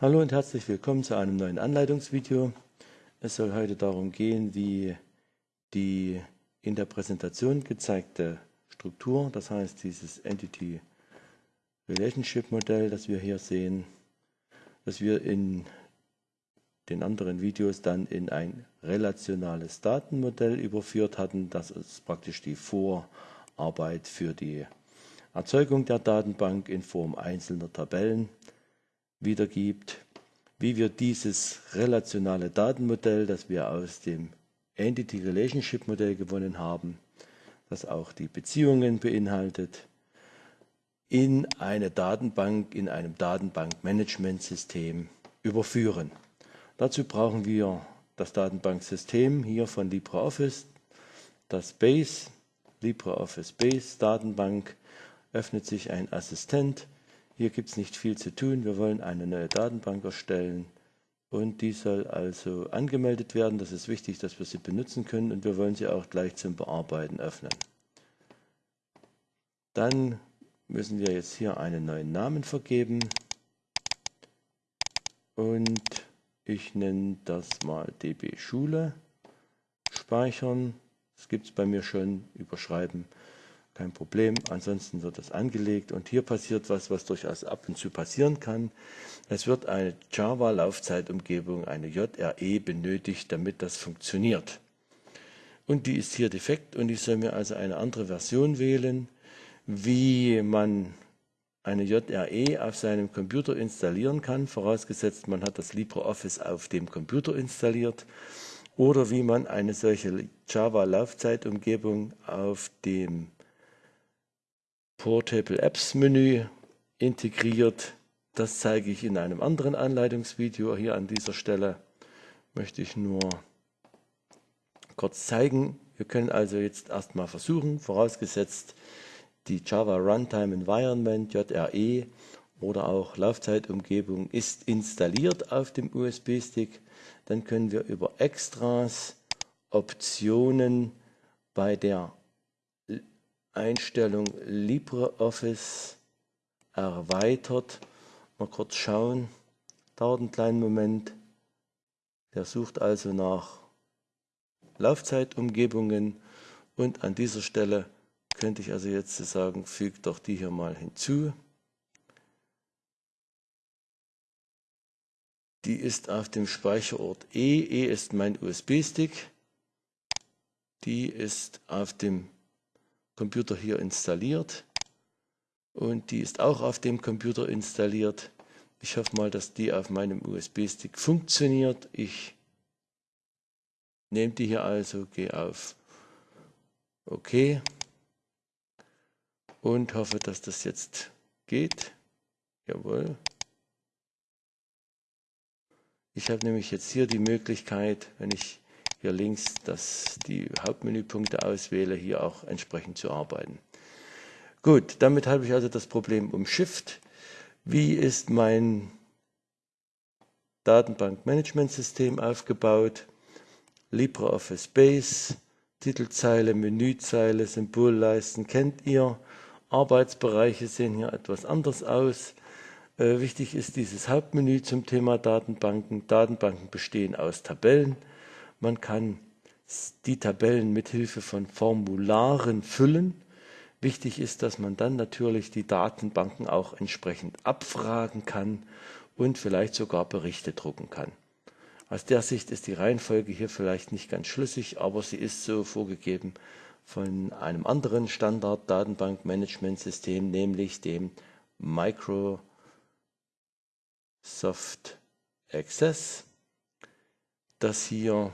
Hallo und herzlich willkommen zu einem neuen Anleitungsvideo. Es soll heute darum gehen, wie die in der Präsentation gezeigte Struktur, das heißt dieses Entity Relationship Modell, das wir hier sehen, dass wir in den anderen Videos dann in ein relationales Datenmodell überführt hatten. Das ist praktisch die Vorarbeit für die Erzeugung der Datenbank in Form einzelner Tabellen wiedergibt, wie wir dieses relationale Datenmodell, das wir aus dem Entity Relationship Modell gewonnen haben, das auch die Beziehungen beinhaltet, in eine Datenbank, in einem Datenbankmanagementsystem überführen. Dazu brauchen wir das Datenbanksystem hier von LibreOffice, das Base, LibreOffice Base Datenbank, öffnet sich ein Assistent, hier gibt es nicht viel zu tun. Wir wollen eine neue Datenbank erstellen und die soll also angemeldet werden. Das ist wichtig, dass wir sie benutzen können und wir wollen sie auch gleich zum Bearbeiten öffnen. Dann müssen wir jetzt hier einen neuen Namen vergeben und ich nenne das mal db Schule. Speichern, das gibt es bei mir schon, überschreiben kein Problem. Ansonsten wird das angelegt und hier passiert was, was durchaus ab und zu passieren kann. Es wird eine Java-Laufzeitumgebung, eine JRE benötigt, damit das funktioniert. Und die ist hier defekt und ich soll mir also eine andere Version wählen, wie man eine JRE auf seinem Computer installieren kann, vorausgesetzt man hat das LibreOffice auf dem Computer installiert, oder wie man eine solche Java-Laufzeitumgebung auf dem Portable Apps Menü integriert. Das zeige ich in einem anderen Anleitungsvideo. Hier an dieser Stelle möchte ich nur kurz zeigen. Wir können also jetzt erstmal versuchen, vorausgesetzt die Java Runtime Environment JRE oder auch Laufzeitumgebung ist installiert auf dem USB-Stick, dann können wir über Extras Optionen bei der Einstellung LibreOffice erweitert. Mal kurz schauen. Dauert einen kleinen Moment. Der sucht also nach Laufzeitumgebungen und an dieser Stelle könnte ich also jetzt sagen, fügt doch die hier mal hinzu. Die ist auf dem Speicherort E. E ist mein USB-Stick. Die ist auf dem Computer hier installiert und die ist auch auf dem Computer installiert. Ich hoffe mal, dass die auf meinem USB-Stick funktioniert. Ich nehme die hier also, gehe auf OK und hoffe, dass das jetzt geht. Jawohl. Ich habe nämlich jetzt hier die Möglichkeit, wenn ich hier links das, die Hauptmenüpunkte auswähle, hier auch entsprechend zu arbeiten. Gut, damit habe ich also das Problem umschifft. Wie ist mein Datenbankmanagementsystem aufgebaut? LibreOffice Base, Titelzeile, Menüzeile, Symbolleisten kennt ihr. Arbeitsbereiche sehen hier etwas anders aus. Äh, wichtig ist dieses Hauptmenü zum Thema Datenbanken. Datenbanken bestehen aus Tabellen. Man kann die Tabellen mit Hilfe von Formularen füllen. Wichtig ist, dass man dann natürlich die Datenbanken auch entsprechend abfragen kann und vielleicht sogar Berichte drucken kann. Aus der Sicht ist die Reihenfolge hier vielleicht nicht ganz schlüssig, aber sie ist so vorgegeben von einem anderen Standard-Datenbankmanagementsystem, nämlich dem Microsoft Access, das hier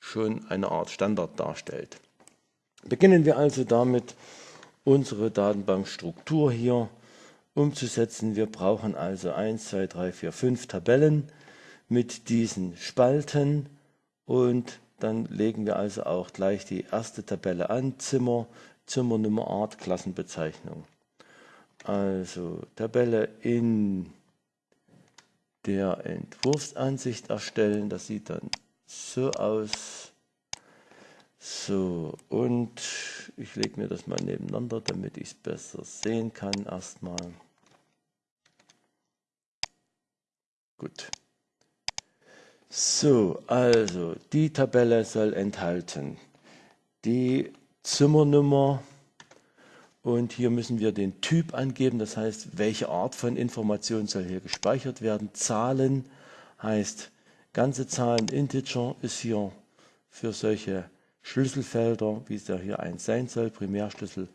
schon eine Art Standard darstellt. Beginnen wir also damit, unsere Datenbankstruktur hier umzusetzen. Wir brauchen also 1, 2, 3, 4, 5 Tabellen mit diesen Spalten und dann legen wir also auch gleich die erste Tabelle an, Zimmer, Zimmernummer, Art, Klassenbezeichnung. Also Tabelle in der Entwurfsansicht erstellen, das sieht dann so aus. So, und ich lege mir das mal nebeneinander, damit ich es besser sehen kann erstmal. Gut. So, also die Tabelle soll enthalten die Zimmernummer und hier müssen wir den Typ angeben, das heißt, welche Art von Information soll hier gespeichert werden. Zahlen heißt ganze Zahlen, Integer ist hier für solche Schlüsselfelder, wie es ja hier eins sein soll, Primärschlüssel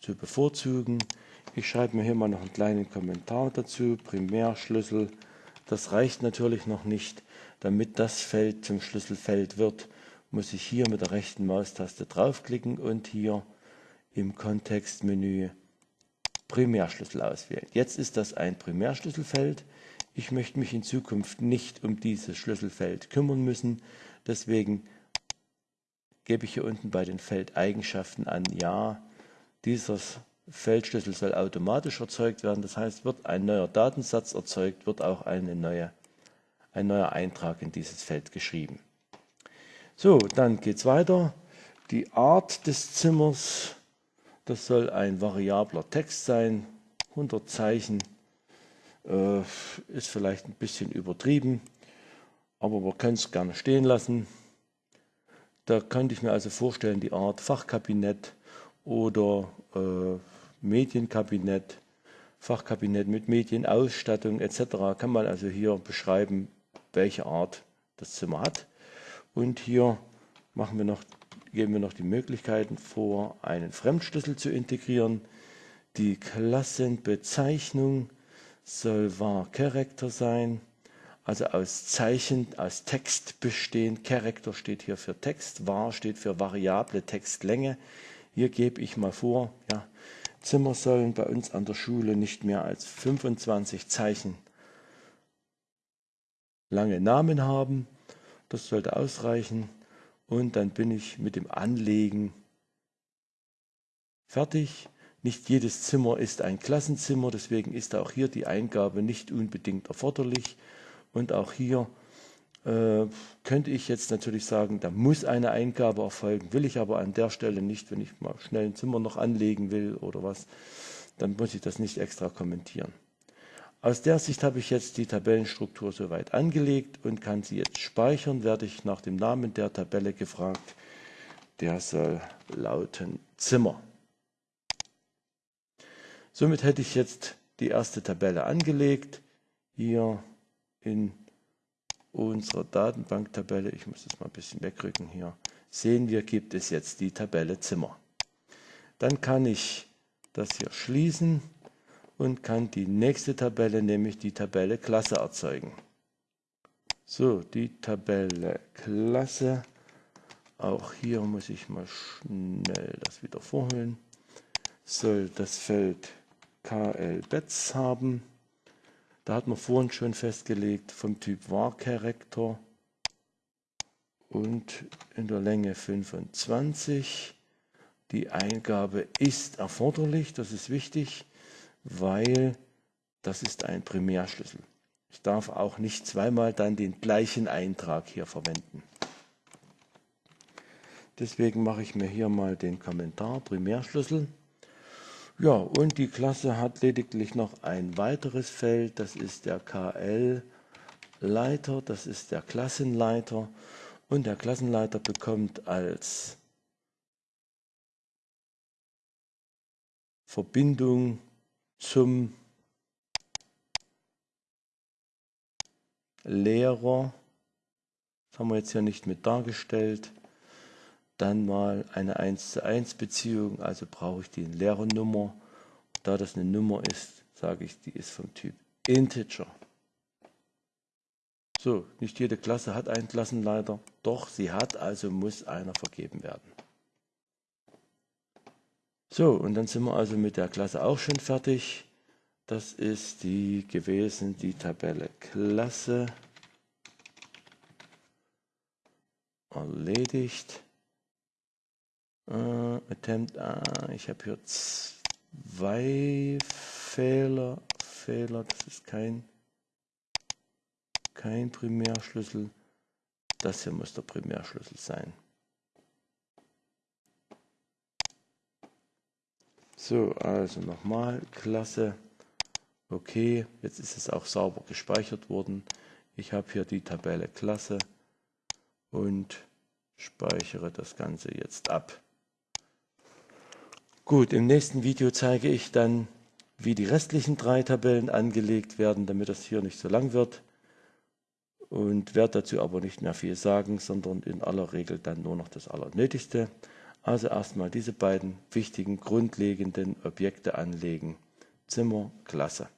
zu bevorzugen. Ich schreibe mir hier mal noch einen kleinen Kommentar dazu. Primärschlüssel, das reicht natürlich noch nicht. Damit das Feld zum Schlüsselfeld wird, muss ich hier mit der rechten Maustaste draufklicken und hier im Kontextmenü Primärschlüssel auswählen. Jetzt ist das ein Primärschlüsselfeld. Ich möchte mich in Zukunft nicht um dieses Schlüsselfeld kümmern müssen. Deswegen gebe ich hier unten bei den Feldeigenschaften an Ja, dieser Feldschlüssel soll automatisch erzeugt werden. Das heißt, wird ein neuer Datensatz erzeugt, wird auch eine neue ein neuer Eintrag in dieses Feld geschrieben. So, dann geht es weiter. Die Art des Zimmers, das soll ein variabler Text sein. 100 Zeichen äh, ist vielleicht ein bisschen übertrieben, aber wir können es gerne stehen lassen. Da könnte ich mir also vorstellen, die Art Fachkabinett oder äh, Medienkabinett, Fachkabinett mit Medienausstattung etc. kann man also hier beschreiben, welche Art das Zimmer hat. Und hier machen wir noch, geben wir noch die Möglichkeiten vor, einen Fremdschlüssel zu integrieren. Die Klassenbezeichnung soll var Character sein, also aus Zeichen, aus Text bestehen. Character steht hier für Text, var steht für variable Textlänge. Hier gebe ich mal vor, ja, Zimmer sollen bei uns an der Schule nicht mehr als 25 Zeichen lange Namen haben. Das sollte ausreichen. Und dann bin ich mit dem Anlegen fertig. Nicht jedes Zimmer ist ein Klassenzimmer, deswegen ist auch hier die Eingabe nicht unbedingt erforderlich. Und auch hier äh, könnte ich jetzt natürlich sagen, da muss eine Eingabe erfolgen, will ich aber an der Stelle nicht, wenn ich mal schnell ein Zimmer noch anlegen will oder was, dann muss ich das nicht extra kommentieren. Aus der Sicht habe ich jetzt die Tabellenstruktur soweit angelegt und kann sie jetzt speichern. Werde ich nach dem Namen der Tabelle gefragt. Der soll lauten Zimmer. Somit hätte ich jetzt die erste Tabelle angelegt. Hier in unserer Datenbanktabelle, ich muss das mal ein bisschen wegrücken hier, sehen wir, gibt es jetzt die Tabelle Zimmer. Dann kann ich das hier schließen und kann die nächste Tabelle, nämlich die Tabelle Klasse erzeugen. So, die Tabelle Klasse. Auch hier muss ich mal schnell das wieder vorholen. Soll das Feld KL Bets haben. Da hat man vorhin schon festgelegt vom Typ var Character und in der Länge 25. Die Eingabe ist erforderlich, das ist wichtig weil das ist ein Primärschlüssel. Ich darf auch nicht zweimal dann den gleichen Eintrag hier verwenden. Deswegen mache ich mir hier mal den Kommentar Primärschlüssel. Ja, und die Klasse hat lediglich noch ein weiteres Feld, das ist der KL-Leiter, das ist der Klassenleiter. Und der Klassenleiter bekommt als Verbindung zum Lehrer, das haben wir jetzt hier nicht mit dargestellt, dann mal eine 1 zu 1 Beziehung, also brauche ich die Lehrernummer. Da das eine Nummer ist, sage ich, die ist vom Typ Integer. So, nicht jede Klasse hat einen Klassenleiter, doch sie hat, also muss einer vergeben werden. So, und dann sind wir also mit der Klasse auch schon fertig. Das ist die gewesen, die Tabelle Klasse. Erledigt. Uh, attempt, ah, ich habe hier zwei Fehler. Fehler, das ist kein, kein Primärschlüssel. Das hier muss der Primärschlüssel sein. So, also nochmal, klasse. Okay, jetzt ist es auch sauber gespeichert worden. Ich habe hier die Tabelle Klasse und speichere das Ganze jetzt ab. Gut, im nächsten Video zeige ich dann, wie die restlichen drei Tabellen angelegt werden, damit das hier nicht so lang wird. Und werde dazu aber nicht mehr viel sagen, sondern in aller Regel dann nur noch das Allernötigste. Also erstmal diese beiden wichtigen grundlegenden Objekte anlegen. Zimmer, Klasse.